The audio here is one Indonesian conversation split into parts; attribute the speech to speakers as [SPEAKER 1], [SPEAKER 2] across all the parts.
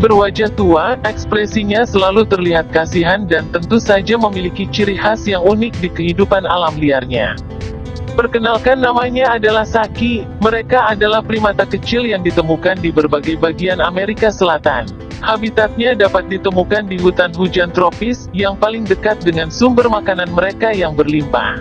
[SPEAKER 1] Berwajah tua, ekspresinya selalu terlihat kasihan dan tentu saja memiliki ciri khas yang unik di kehidupan alam liarnya. Perkenalkan namanya adalah Saki, mereka adalah primata kecil yang ditemukan di berbagai bagian Amerika Selatan. Habitatnya dapat ditemukan di hutan hujan tropis, yang paling dekat dengan sumber makanan mereka yang berlimpah.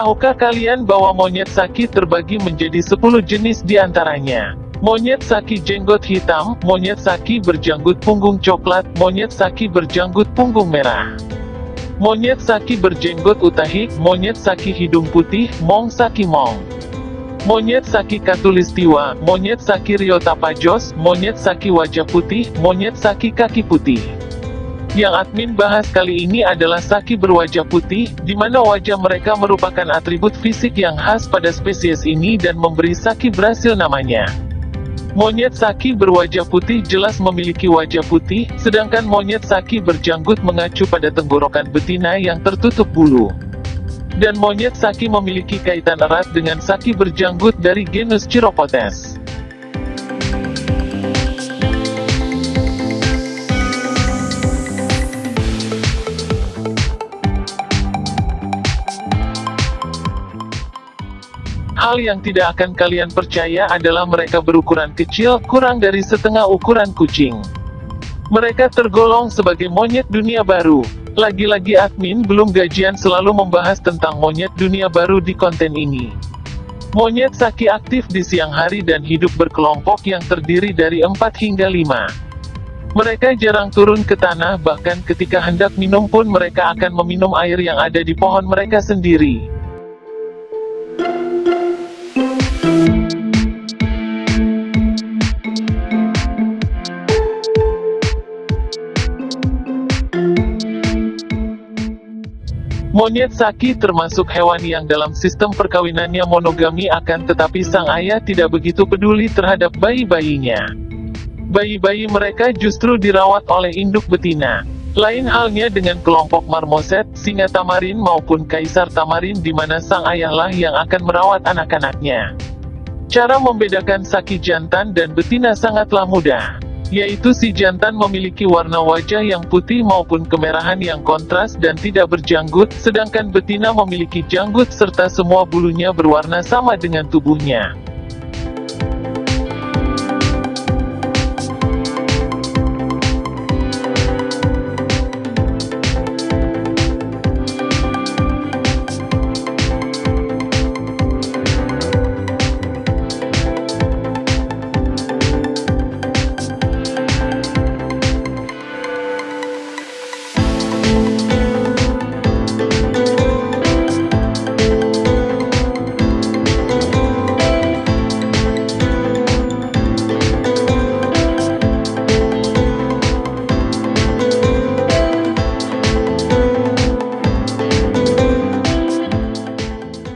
[SPEAKER 1] Tahukah kalian bahwa monyet saki terbagi menjadi 10 jenis di antaranya? Monyet saki jenggot hitam, monyet saki berjanggut punggung coklat, monyet saki berjanggut punggung merah. Monyet saki berjenggot utahik, monyet saki hidung putih, mong saki mong. Monyet saki katulistiwa, monyet saki riotapajos, monyet saki wajah putih, monyet saki kaki putih. Yang admin bahas kali ini adalah Saki berwajah putih, di mana wajah mereka merupakan atribut fisik yang khas pada spesies ini dan memberi Saki berhasil namanya. Monyet Saki berwajah putih jelas memiliki wajah putih, sedangkan monyet Saki berjanggut mengacu pada tenggorokan betina yang tertutup bulu. Dan monyet Saki memiliki kaitan erat dengan Saki berjanggut dari genus Chiropotes. Hal yang tidak akan kalian percaya adalah mereka berukuran kecil, kurang dari setengah ukuran kucing. Mereka tergolong sebagai monyet dunia baru. Lagi-lagi admin belum gajian selalu membahas tentang monyet dunia baru di konten ini. Monyet Saki aktif di siang hari dan hidup berkelompok yang terdiri dari 4 hingga 5. Mereka jarang turun ke tanah bahkan ketika hendak minum pun mereka akan meminum air yang ada di pohon mereka sendiri. Monyet Saki termasuk hewan yang dalam sistem perkawinannya monogami akan tetapi sang ayah tidak begitu peduli terhadap bayi-bayinya. Bayi-bayi mereka justru dirawat oleh induk betina. Lain halnya dengan kelompok marmoset, singa tamarin maupun kaisar tamarin di mana sang ayahlah yang akan merawat anak-anaknya. Cara membedakan Saki jantan dan betina sangatlah mudah yaitu si jantan memiliki warna wajah yang putih maupun kemerahan yang kontras dan tidak berjanggut, sedangkan betina memiliki janggut serta semua bulunya berwarna sama dengan tubuhnya.